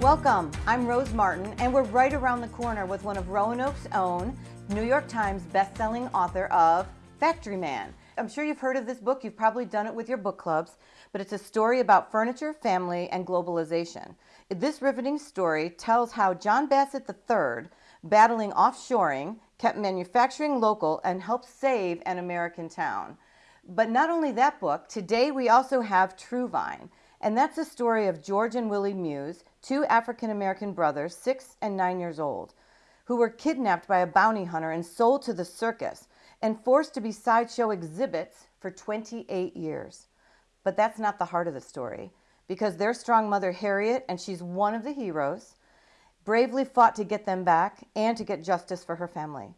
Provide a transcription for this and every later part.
Welcome, I'm Rose Martin, and we're right around the corner with one of Roanoke's own New York Times best-selling author of Factory Man. I'm sure you've heard of this book, you've probably done it with your book clubs, but it's a story about furniture, family, and globalization. This riveting story tells how John Bassett III, battling offshoring, kept manufacturing local and helped save an American town. But not only that book, today we also have Truevine, and that's the story of George and Willie Muse, two African American brothers, six and nine years old, who were kidnapped by a bounty hunter and sold to the circus and forced to be sideshow exhibits for 28 years. But that's not the heart of the story, because their strong mother, Harriet, and she's one of the heroes, bravely fought to get them back and to get justice for her family.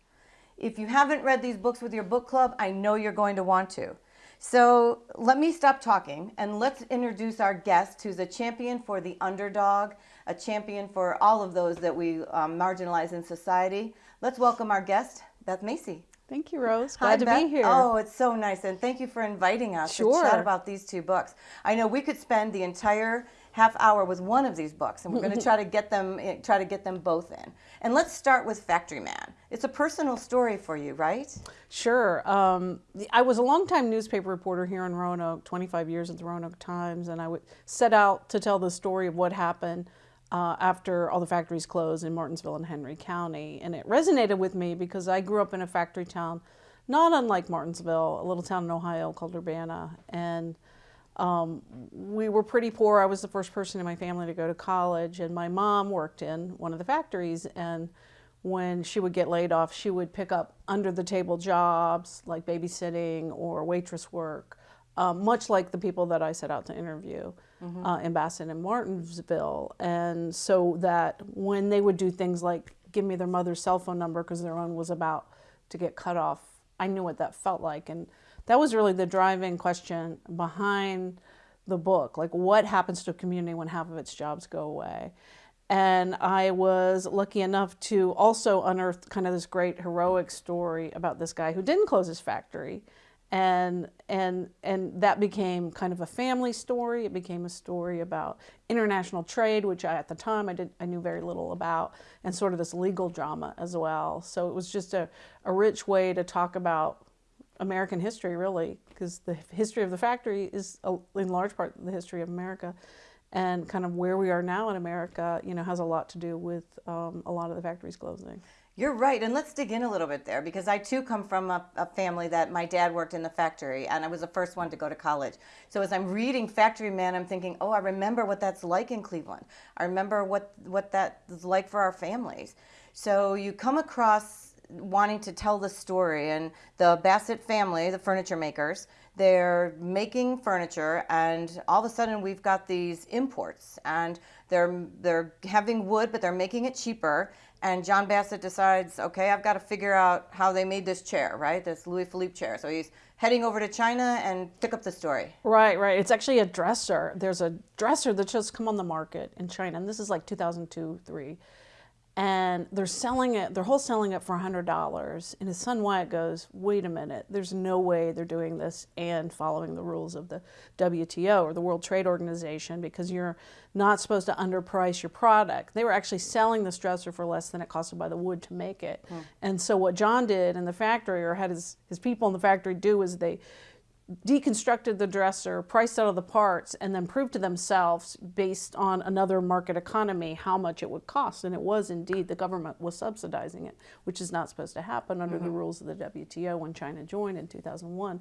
If you haven't read these books with your book club, I know you're going to want to. So let me stop talking and let's introduce our guest who's a champion for the underdog, a champion for all of those that we um, marginalize in society. Let's welcome our guest, Beth Macy. Thank you, Rose. Glad Hi, to Beth. be here. Oh, it's so nice. And thank you for inviting us sure. to chat about these two books. I know we could spend the entire half hour with one of these books and we're going to try to get them eh, try to get them both in. And let's start with factory man. It's a personal story for you right? Sure um, i was a long-time newspaper reporter here in roanoke 25 years at the roanoke times and i would set out to tell the story of what happened uh, after all the factories closed in martinsville and henry county. And it resonated with me because i grew up in a factory town not unlike martinsville a little town in ohio called urbana. And um, we were pretty poor. I was the first person in my family to go to college, and my mom worked in one of the factories. And when she would get laid off, she would pick up under the table jobs like babysitting or waitress work, um, much like the people that I set out to interview mm -hmm. uh, in Bassett and Martinsville. And so that when they would do things like give me their mother's cell phone number because their own was about to get cut off, I knew what that felt like. And that was really the driving question behind the book. Like what happens to a community when half of its jobs go away? And I was lucky enough to also unearth kind of this great heroic story about this guy who didn't close his factory. And, and, and that became kind of a family story. It became a story about international trade, which I, at the time I, did, I knew very little about, and sort of this legal drama as well. So it was just a, a rich way to talk about American history, really, because the history of the factory is a, in large part the history of America. And kind of where we are now in America, you know, has a lot to do with um, a lot of the factories closing. You're right, and let's dig in a little bit there because I too come from a, a, family that my dad worked in the factory and I was the first one to go to college. So as I'm reading Factory Man, I'm thinking, oh, I remember what that's like in Cleveland. I remember what, what that's like for our families. So you come across wanting to tell the story and the Bassett family, the furniture makers, they're making furniture and all of a sudden we've got these imports and they're they're having wood but they're making it cheaper and John Bassett decides, okay, I've got to figure out how they made this chair, right? This Louis Philippe chair. So he's heading over to China and pick up the story. Right, right. It's actually a dresser. There's a dresser that just come on the market in China, and this is like 2002, three and they're selling it, they're wholesaling it for $100. And his son Wyatt goes, wait a minute, there's no way they're doing this and following the rules of the WTO or the World Trade Organization because you're not supposed to underprice your product. They were actually selling this dresser for less than it costed by the wood to make it. Hmm. And so what John did in the factory or had his, his people in the factory do is they deconstructed the dresser, priced out of the parts, and then proved to themselves, based on another market economy, how much it would cost. And it was indeed, the government was subsidizing it, which is not supposed to happen under mm -hmm. the mm-hmm. rules of the WTO when China joined in 2001.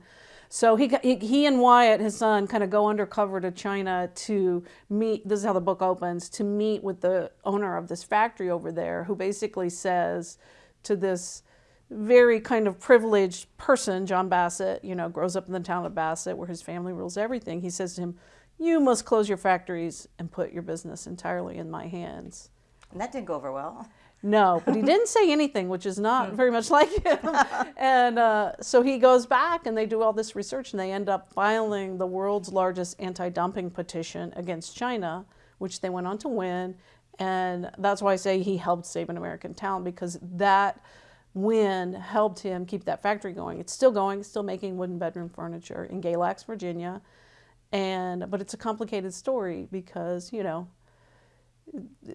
So he, he, he and Wyatt, his son, kind of go undercover to China to meet, this is how the book opens, to meet with the owner of this factory over there, who basically says to this very kind of privileged person, John Bassett, you know, grows up in the town of Bassett where his family rules everything. He says to him, you must close your factories and put your business entirely in my hands. And that didn't go over well. No, but he didn't say anything, which is not very much like him. and uh, so he goes back and they do all this research and they end up filing the world's largest anti-dumping petition against China, which they went on to win. And that's why I say he helped save an American town because that win helped him keep that factory going. It's still going, still making wooden bedroom furniture in Galax, Virginia. And, but it's a complicated story because, you know,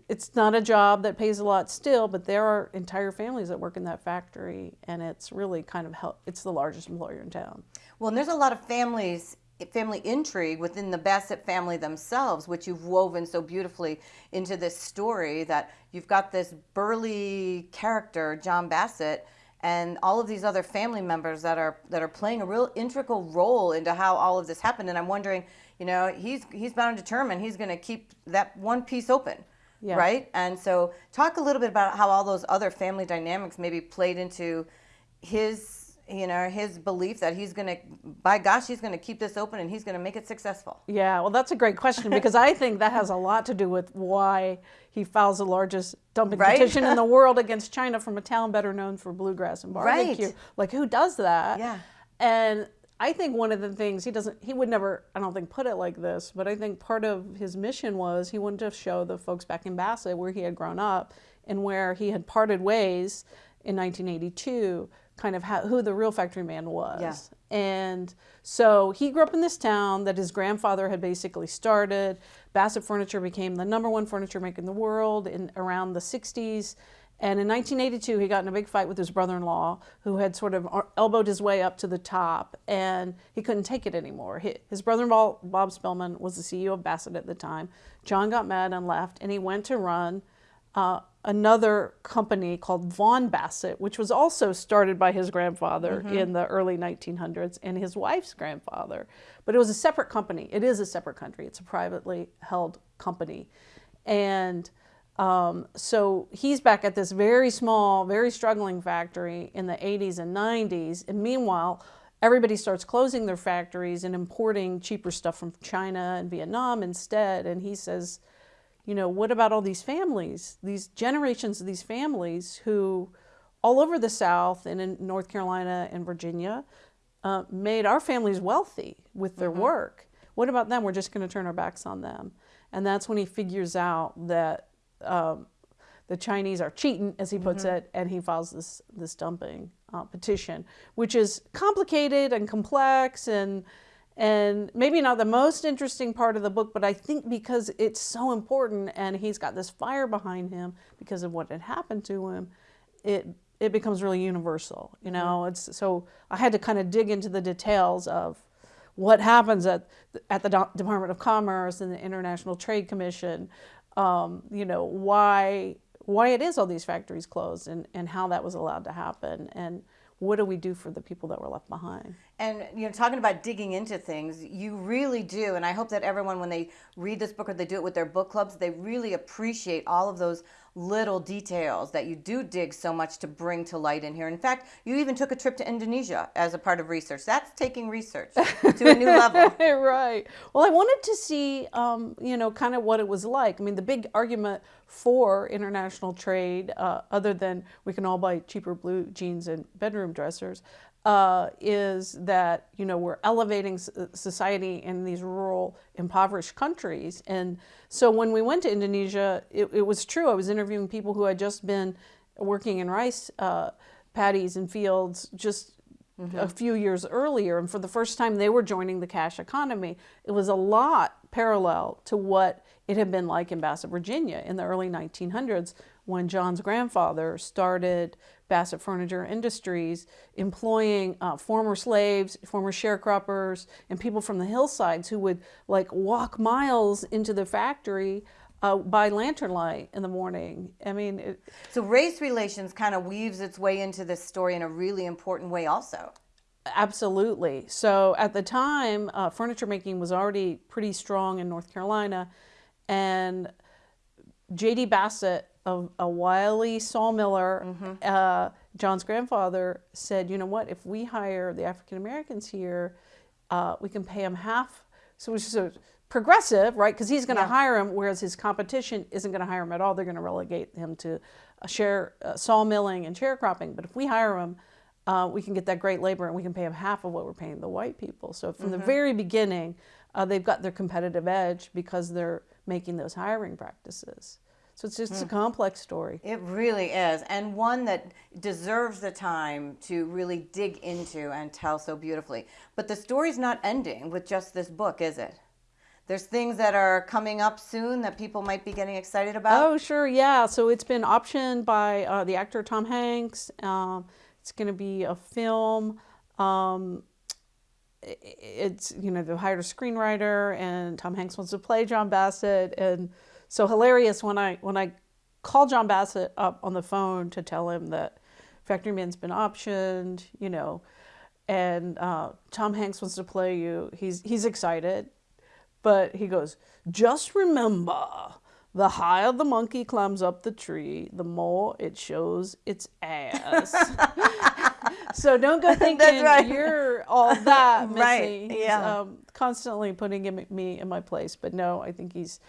it's not a job that pays a lot still, but there are entire families that work in that factory, and it's really kind of help. It's the largest employer in town. Well, and there's a lot of families, family intrigue within the Bassett family themselves, which you've woven so beautifully into this story. That you've got this burly character, John Bassett, and all of these other family members that are that are playing a real integral role into how all of this happened. And I'm wondering you know, he's he's bound and determined he's going to keep that one piece open. Yeah. Right? And so talk a little bit about how all those other family dynamics maybe played into his you know his belief that he's going to by gosh he's going to keep this open and he's going to make it successful. Yeah well that's a great question because i think that has a lot to do with why he files the largest dumping right? petition in the world against china from a town better known for bluegrass and barbecue. Right. like who does that? Yeah. And I think one of the things he doesn't, he would never, I don't think, put it like this, but I think part of his mission was he wanted to show the folks back in Bassett where he had grown up and where he had parted ways in 1982, kind of how, who the real factory man was. Yeah. And so he grew up in this town that his grandfather had basically started. Bassett Furniture became the number one furniture maker in the world in around the 60s. And in 1982, he got in a big fight with his brother-in-law, who had sort of elbowed his way up to the top, and he couldn't take it anymore. His brother-in-law, Bob Spilman, was the CEO of Bassett at the time. John got mad and left, and he went to run uh, another company called Vaughan-Bassett, which was also started by his grandfather mm -hmm. in the early 1900s and his wife's grandfather. But it was a separate company. It is a separate country. It's a privately held company. And um, so he's back at this very small, very struggling factory in the 80s and 90s. And meanwhile, everybody starts closing their factories and importing cheaper stuff from China and Vietnam instead. And he says, you know, what about all these families, these generations of these families who all over the South and in North Carolina and Virginia uh, made our families wealthy with their mm -hmm. work. What about them? We're just going to turn our backs on them. And that's when he figures out that um, the Chinese are cheating, as he puts mm-hmm. it, and he files this this dumping uh, petition, which is complicated and complex and and maybe not the most interesting part of the book, but I think because it's so important and he's got this fire behind him because of what had happened to him, it it becomes really universal. You know, mm-hmm. it's so I had to kind of dig into the details of what happens at at the Department of Commerce and the International Trade Commission, um, you know, why why it is all these factories closed and, and how that was allowed to happen and what do we do for the people that were left behind? And you know, talking about digging into things, you really do, and I hope that everyone, when they read this book or they do it with their book clubs, they really appreciate all of those little details that you do dig so much to bring to light in here. In fact, you even took a trip to Indonesia as a part of research. That's taking research to a new level. right. Well, I wanted to see, um, you know, kind of what it was like. I mean, the big argument for international trade, uh, other than we can all buy cheaper blue jeans and bedroom dressers, uh, is that you know we're elevating society in these rural, impoverished countries. And so when we went to Indonesia, it, it was true. I was interviewing people who had just been working in rice uh, paddies and fields just mm -hmm. a few years earlier, and for the first time they were joining the cash economy. It was a lot parallel to what it had been like in Bassett, Virginia in the early 1900s when John's grandfather started Bassett Furniture Industries, employing uh, former slaves, former sharecroppers, and people from the hillsides who would like walk miles into the factory uh, by lantern light in the morning. I mean, it, so race relations kind of weaves its way into this story in a really important way, also. Absolutely. So at the time, uh, furniture making was already pretty strong in North Carolina, and J.D. Bassett a, a wily sawmiller, mm -hmm. uh, John's grandfather, said, you know what, if we hire the African Americans here, uh, we can pay them half. So it's just a progressive, right? Because he's going to yeah. hire him, whereas his competition isn't going to hire him at all. They're going to relegate him to a share uh, sawmilling and sharecropping. But if we hire him, uh, we can get that great labor and we can pay them half of what we're paying the white people. So from mm -hmm. the mm-hmm. very beginning, uh, they've got their competitive edge because they're making those hiring practices. So it's just mm. a hmm. complex story. It really is, and one that deserves the time to really dig into and tell so beautifully. But the story's not ending with just this book, is it? there's things that are coming up soon that people might be getting excited about. Oh, sure, yeah. So it's been optioned by uh, the actor Tom Hanks. Um, it's going to be a film. Um, it's you know they hired a screenwriter, and Tom Hanks wants to play John Bassett, and so hilarious when I when I call John Bassett up on the phone to tell him that Factory Man's been optioned, you know, and uh, Tom Hanks wants to play you. He's he's excited, but he goes, just remember, the higher the monkey climbs up the tree, the more it shows its ass. so don't go thinking right. you're all that, Missy. Right, yeah. um, constantly putting him, me in my place. But no, I think he's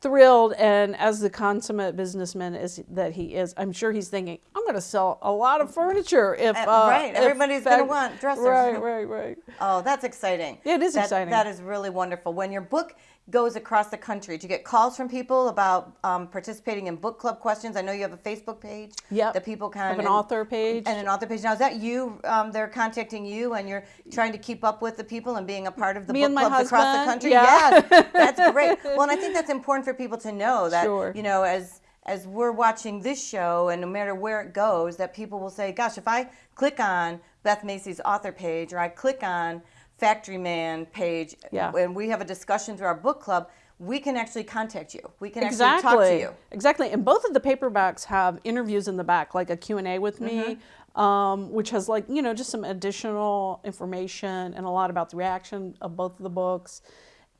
thrilled. And as the consummate businessman is that he is, I'm sure he's thinking, I'm going to sell a lot of furniture if Uh, uh, right, everybody's gonna fact- want dressers. Right, right, right. Oh, that's exciting. Yeah, it is That- exciting. That is really wonderful. When your book goes across the country, do you get calls from people about um, participating in book club questions? I know you have a Facebook page Yep. that people can have an and- author page. and an author page. Now, is that you? Um, they're contacting you, and you're trying to keep up with the people and being a part of the Me book clubs across the country. yeah. Yes, that's great. Well, and I think that's important for people to know that Sure. you know as as we're watching this show, and no matter where it goes, that people will say, "Gosh, if I click on Beth Macy's author page, or I click on Factory Man page, Yeah. and we have a discussion through our book club." We can actually contact you. We can exactly. actually talk to you. Exactly. And both of the paperbacks have interviews in the back, like a Q&A with me, Mm-hmm. um, which has like, you know, just some additional information and a lot about the reaction of both of the books.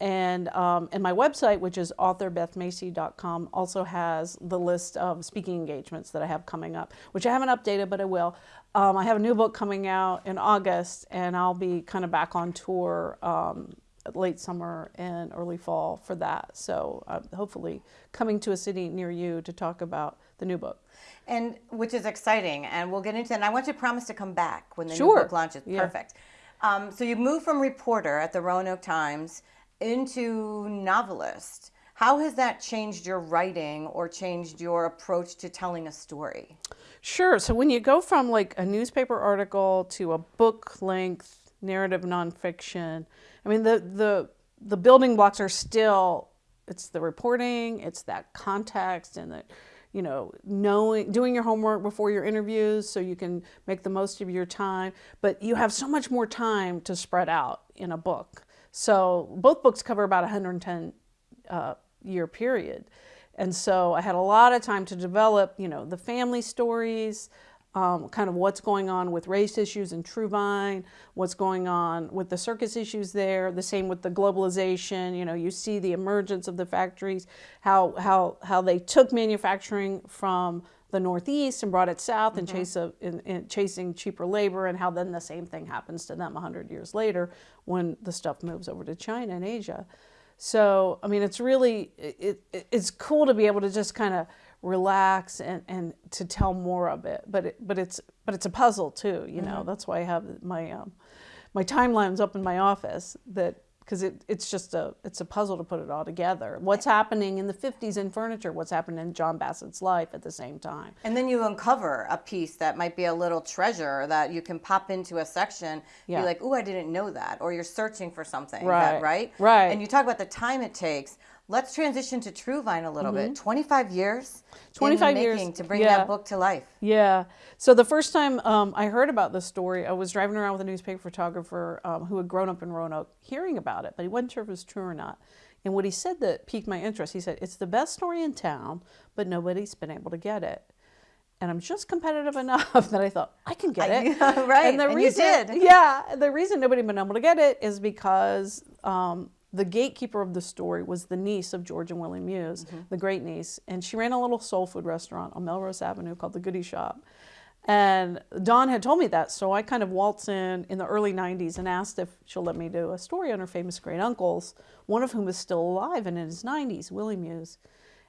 And, um, and my website, which is authorbethmacy.com, also has the list of speaking engagements that I have coming up, which I haven't updated, but I will. Um, I have a new book coming out in August, and I'll be kind of back on tour um, late summer and early fall for that. So uh, hopefully coming to a city near you to talk about the new book. and which is exciting and we'll get into that and i want you to promise to come back when the Sure. new book launches Yeah. perfect um, so you moved from reporter at the roanoke times into novelist. How has that changed your writing or changed your approach to telling a story? Sure. So when you go from like a newspaper article to a book length narrative nonfiction, I mean the the the building blocks are still it's the reporting, it's that context and the you know knowing doing your homework before your interviews so you can make the most of your time. But you have so much more time to spread out in a book so both books cover about 110 uh, year period and so I had a lot of time to develop, you know, the family stories, um, kind of what's going on with race issues in Truevine, what's going on with the circus issues there. The same with the globalization. You know, you see the emergence of the factories, how how how they took manufacturing from the Northeast and brought it south in chase of in, in chasing cheaper labor, and how then the same thing happens to them hundred years later when the stuff moves over to China and Asia. So, I mean, it's really, it, it, it's cool to be able to just kind of relax and, and to tell more of it. But it, but it's, but it's a puzzle too, you know, that's why I have my, um, my timelines up in my office that, because it, it's just a, it's a puzzle to put it all together. What's happening in the 50s in furniture, what's happening in John Bassett's life at the same time. and then you uncover a piece that might be a little treasure that you can pop into a section Yeah. be like oh i didn't know that or you're searching for something Right. that, right Right. and you talk about the time it takes let's transition to Truevine a little bit 25 years 25 in the Mm-hmm. years, to bring yeah. that book to life Yeah. So the first time um, I heard about this story, I was driving around with a newspaper photographer um, who had grown up in Roanoke, hearing about it, but he wasn't sure if it was true or not. And what he said that piqued my interest, he said, "It's the best story in town, but nobody's been able to get it." And I'm just competitive enough that I thought I can get it. Yeah, right. And the And you reason, did. yeah, the reason nobody's been able to get it is because um, the gatekeeper of the story was the niece of George and Willie Muse, Mm-hmm. the great niece, and she ran a little soul food restaurant on Melrose Avenue called the Goody Shop. And Dawn had told me that, so I kind of waltz in in the early 90s and asked if she'll let me do a story on her famous great uncles, one of whom is still alive and in his 90s, Willie Muse.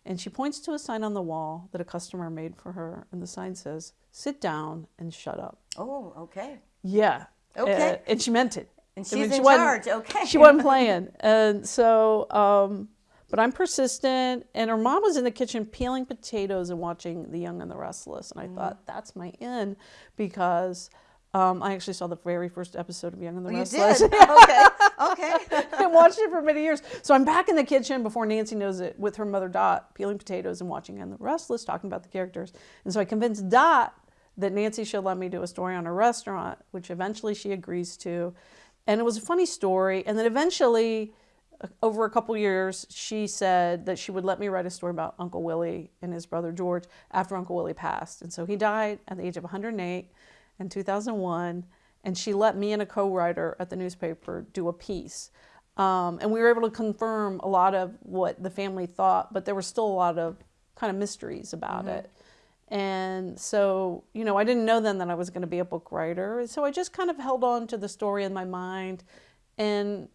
And she points to a sign on the wall that a customer made for her, and the sign says, Sit down and shut up. oh okay Yeah. Okay. Uh, and she meant it. And I she's she in charge, okay. She wasn't playing. And so, um, but I'm persistent. And her mom was in the kitchen peeling potatoes and watching The Young and the Restless. And I Mm. thought, that's my in because Um, I actually saw the very first episode of Young and the Oh, you Restless. did? okay. Okay. I watched it for many years. So I'm back in the kitchen before Nancy knows it with her mother Dot, peeling potatoes and watching Young and the Restless, talking about the characters. And so I convinced Dot that Nancy should let me do a story on a restaurant, which eventually she agrees to. And it was a funny story. And then eventually, uh, over a couple years, she said that she would let me write a story about Uncle Willie and his brother George after Uncle Willie passed. And so he died at the age of 108 in 2001. And she let me and a co writer at the newspaper do a piece. Um, and we were able to confirm a lot of what the family thought, but there were still a lot of kind of mysteries about it. And so, you know, I didn't know then that I was going to be a book writer. So I just kind of held on to the story in my mind. And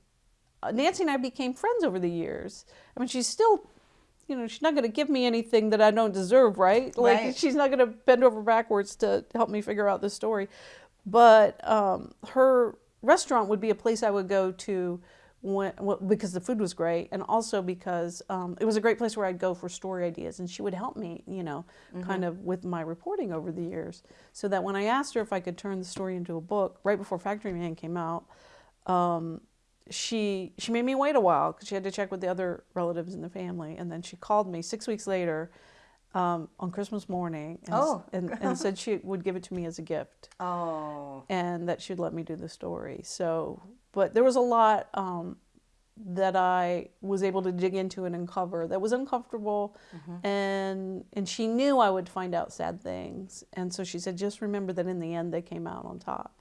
uh, Nancy and I became friends over the years. I mean, she's still, you know, she's not going to give me anything that I don't deserve, right? Like, Right. she's not going to bend over backwards to help me figure out the story. But um, her restaurant would be a place I would go to when, well, because the food was great, and also because um, it was a great place where I'd go for story ideas, and she would help me, you know, kind of with my reporting over the years. So that when I asked her if I could turn the story into a book, right before Factory Man came out, um, she she made me wait a while because she had to check with the other relatives in the family, and then she called me six weeks later um, on Christmas morning, and, Oh. and, and said she would give it to me as a gift Oh. and that she'd let me do the story. So, but there was a lot um, that I was able to dig into and uncover that was uncomfortable, and and she knew I would find out sad things, and so she said, just remember that in the end they came out on top,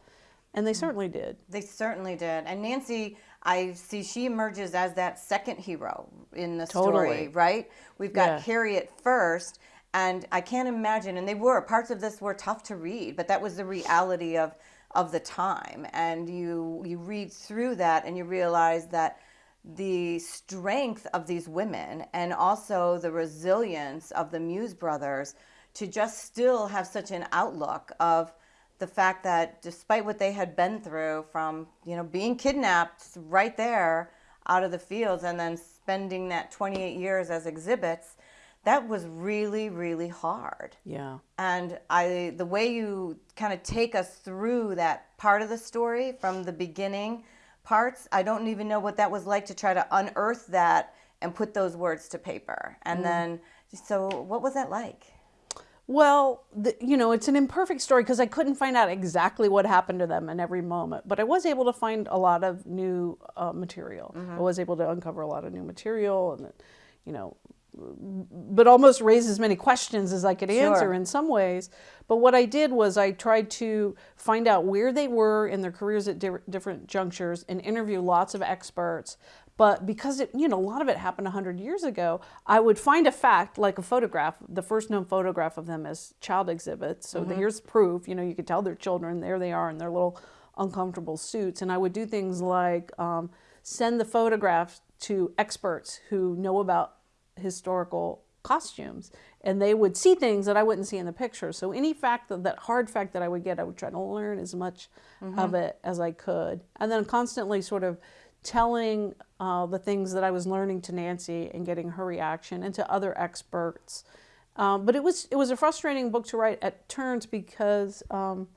and they mm. certainly did. They certainly did. And Nancy, I see she emerges as that second hero in the story, right? We've got Yeah. Harriet first, and I can't imagine, and they were, parts of this were tough to read, but that was the reality of of the time. And you you read through that and you realize that the strength of these women and also the resilience of the Muse brothers to just still have such an outlook of the fact that despite what they had been through from you know being kidnapped right there out of the fields and then spending that 28 years as exhibits that was really really hard. Yeah. and i the way you kind of take us through that part of the story from the beginning parts i don't even know what that was like to try to unearth that and put those words to paper. And mm. then so what was that like Well, the, you know, it's an imperfect story because I couldn't find out exactly what happened to them in every moment, but I was able to find a lot of new uh, material. I was able to uncover a lot of new material, and you know, but almost raise as many questions as I could answer Sure. in some ways. But what I did was I tried to find out where they were in their careers at di- different junctures and interview lots of experts. But because it, you know, a lot of it happened 100 years ago, I would find a fact like a photograph, the first known photograph of them as child exhibits. So the, here's proof, you know, you could tell they're children, there they are in their little uncomfortable suits. And I would do things like um, send the photographs to experts who know about historical costumes and they would see things that I wouldn't see in the picture. So any fact that, that hard fact that I would get, I would try to learn as much of it as I could. And then constantly sort of telling uh, the things that I was learning to Nancy and getting her reaction and to other experts. Um, but it was it was a frustrating book to write at turns because um,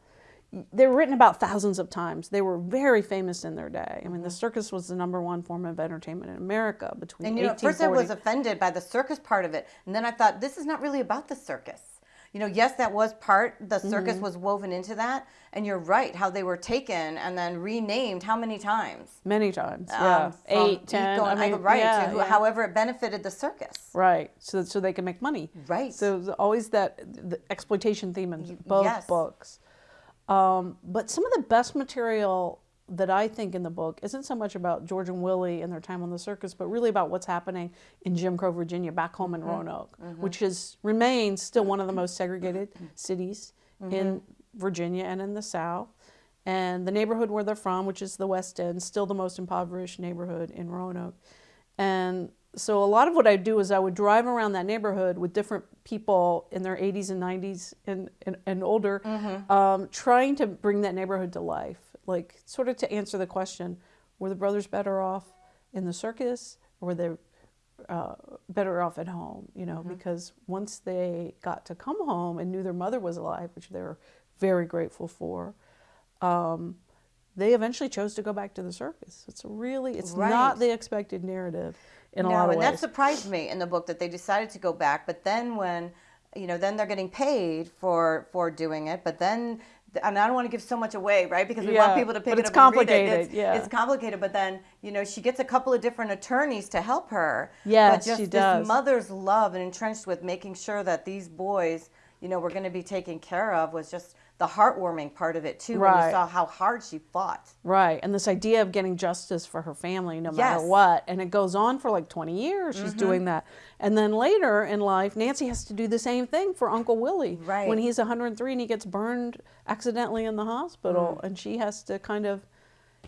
they were written about thousands of times. They were very famous in their day. I mean, the circus was the number one form of entertainment in America between And you know, at first I was offended by the circus part of it, and then I thought this is not really about the circus. You know, yes, that was part. The circus Mm-hmm. was woven into that, and you're right. How they were taken and then renamed how many times? many times. Um, Yeah, from eight, ten. Eco- I mean, right. yeah, to who- yeah. However, it benefited the circus. Right, so so they can make money. Right. So always that the exploitation theme in both yes. books. Um, but some of the best material that I think in the book isn't so much about George and Willie and their time on the circus, but really about what's happening in Jim Crow, Virginia, back home in mm-hmm. Roanoke, mm-hmm. which is remains still one of the most segregated cities mm-hmm. in Virginia and in the South. And the neighborhood where they're from, which is the West End, still the most impoverished neighborhood in Roanoke. And so a lot of what I do is I would drive around that neighborhood with different people in their 80s and 90s and, and, and older, um, trying to bring that neighborhood to life. Like, sort of to answer the question were the brothers better off in the circus or were they uh, better off at home? You know, because once they got to come home and knew their mother was alive, which they were very grateful for, um, they eventually chose to go back to the circus. It's really, it's Right. not the expected narrative in a lot of and ways. that surprised me in the book that they decided to go back. But then when, you know, then they're getting paid for for doing it. But then, and I don't want to give so much away, right? Because we Yeah, want people to pick it it's up and read it. complicated, It's, yeah. it's complicated. But then, you know, she gets a couple of different attorneys to help her. Yeah, but just she this does. mother's love and entrenched with making sure that these boys, you know, were going to be taken care of was just the heartwarming part of it too. When you saw how hard she fought. Right, and this idea of getting justice for her family no matter what, and it goes on for like 20 years. She's Mm-hmm. doing that, and then later in life, Nancy has to do the same thing for Uncle Willie. Right. when he's 103 and he gets burned accidentally in the hospital, and she has to kind of,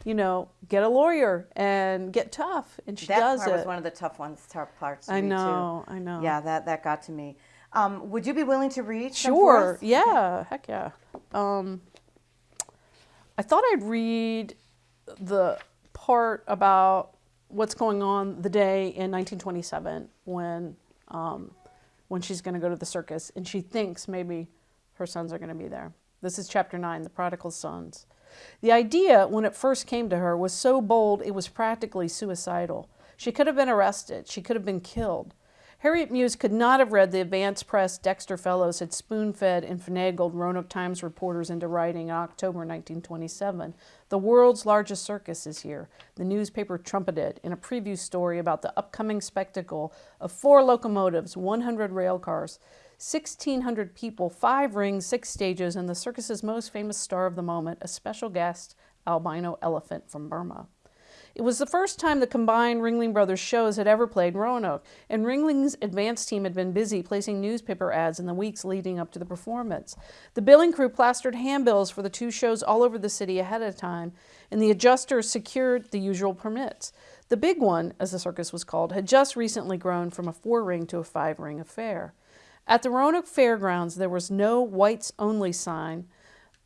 you know, get a lawyer and get tough, and she That does part it. was one of the tough ones, tough parts. To I know, too. I know. Yeah, that that got to me. Um, would you be willing to read? Sure. Yeah. Heck yeah. Um, I thought I'd read the part about what's going on the day in 1927 when um, when she's going to go to the circus and she thinks maybe her sons are going to be there. This is chapter nine, the prodigal sons. The idea, when it first came to her, was so bold it was practically suicidal. She could have been arrested. She could have been killed. Harriet Muse could not have read the advance press Dexter Fellows had spoon fed and finagled Roanoke Times reporters into writing in October 1927. The world's largest circus is here. The newspaper trumpeted in a preview story about the upcoming spectacle of four locomotives, 100 rail cars, 1,600 people, five rings, six stages, and the circus's most famous star of the moment, a special guest albino elephant from Burma. It was the first time the combined Ringling Brothers shows had ever played Roanoke, and Ringling's advance team had been busy placing newspaper ads in the weeks leading up to the performance. The billing crew plastered handbills for the two shows all over the city ahead of time, and the adjusters secured the usual permits. The big one, as the circus was called, had just recently grown from a four ring to a five ring affair. At the Roanoke Fairgrounds, there was no whites only sign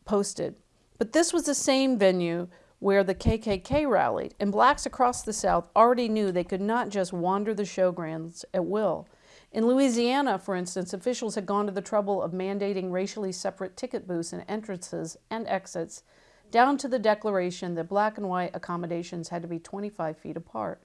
posted. But this was the same venue where the KKK rallied, and blacks across the South already knew they could not just wander the showgrounds at will. In Louisiana, for instance, officials had gone to the trouble of mandating racially separate ticket booths and entrances and exits, down to the declaration that black and white accommodations had to be 25 feet apart.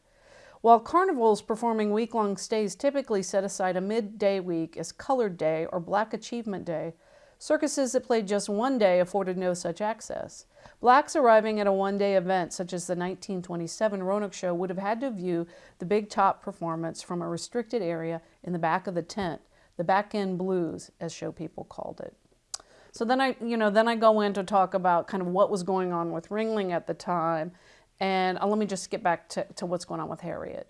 While carnivals performing week long stays typically set aside a midday week as Colored Day or Black Achievement Day, circuses that played just one day afforded no such access. Blacks arriving at a one day event such as the 1927 Roanoke Show would have had to view the big top performance from a restricted area in the back of the tent, the back end blues, as show people called it. So then I, you know, then I go in to talk about kind of what was going on with Ringling at the time, and uh, let me just get back to, to what's going on with Harriet.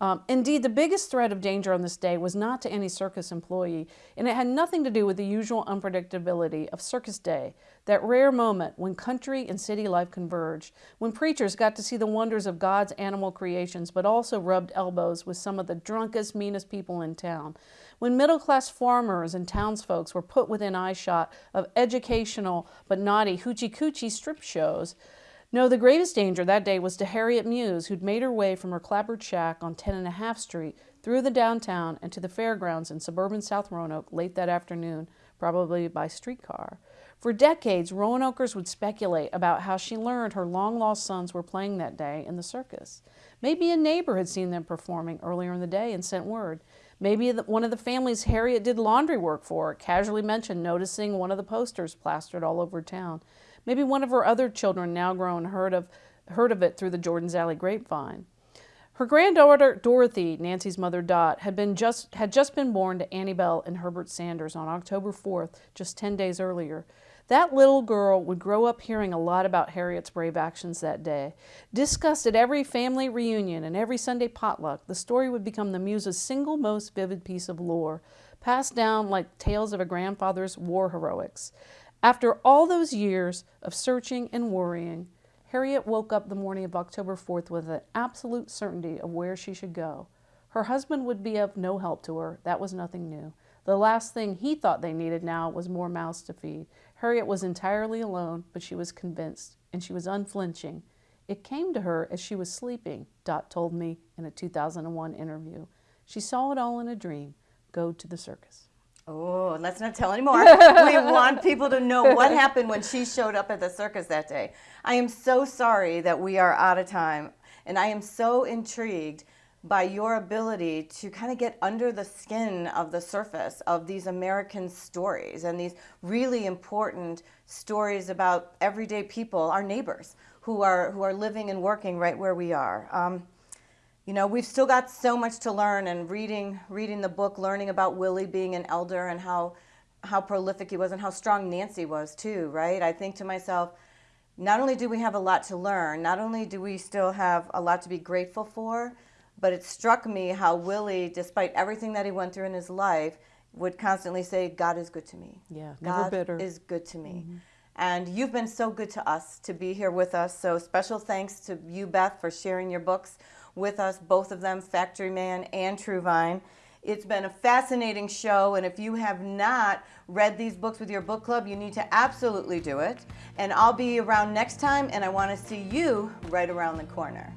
Um, indeed, the biggest threat of danger on this day was not to any circus employee, and it had nothing to do with the usual unpredictability of Circus Day, that rare moment when country and city life converged, when preachers got to see the wonders of God's animal creations, but also rubbed elbows with some of the drunkest, meanest people in town, when middle class farmers and townsfolks were put within eyeshot of educational but naughty hoochie coochie strip shows. No, the greatest danger that day was to Harriet Muse, who'd made her way from her clapboard shack on 10 and a half Street through the downtown and to the fairgrounds in suburban South Roanoke late that afternoon, probably by streetcar. For decades, Roanokers would speculate about how she learned her long lost sons were playing that day in the circus. Maybe a neighbor had seen them performing earlier in the day and sent word. Maybe one of the families Harriet did laundry work for casually mentioned noticing one of the posters plastered all over town. Maybe one of her other children, now grown, heard of, heard of it through the Jordan's Alley grapevine. Her granddaughter Dorothy, Nancy's mother Dot, had been just had just been born to Annie Bell and Herbert Sanders on October 4th, just 10 days earlier. That little girl would grow up hearing a lot about Harriet's brave actions that day. Discussed at every family reunion and every Sunday potluck, the story would become the muse's single most vivid piece of lore, passed down like tales of a grandfather's war heroics. After all those years of searching and worrying, Harriet woke up the morning of October 4th with an absolute certainty of where she should go. Her husband would be of no help to her. That was nothing new. The last thing he thought they needed now was more mouths to feed. Harriet was entirely alone, but she was convinced, and she was unflinching. It came to her as she was sleeping, Dot told me in a 2001 interview. She saw it all in a dream go to the circus. Oh, let's not tell anymore. we want people to know what happened when she showed up at the circus that day. I am so sorry that we are out of time, and I am so intrigued by your ability to kind of get under the skin of the surface of these American stories and these really important stories about everyday people, our neighbors, who are who are living and working right where we are. Um, you know, we've still got so much to learn and reading, reading the book, learning about Willie being an elder and how, how prolific he was and how strong Nancy was too, right? I think to myself, not only do we have a lot to learn, not only do we still have a lot to be grateful for, but it struck me how Willie, despite everything that he went through in his life, would constantly say, God is good to me. Yeah, never God bitter. is good to me. Mm-hmm. And you've been so good to us to be here with us. So special thanks to you, Beth, for sharing your books with us, both of them, Factory Man and Truevine. It's been a fascinating show, and if you have not read these books with your book club, you need to absolutely do it. And I'll be around next time, and I want to see you right around the corner.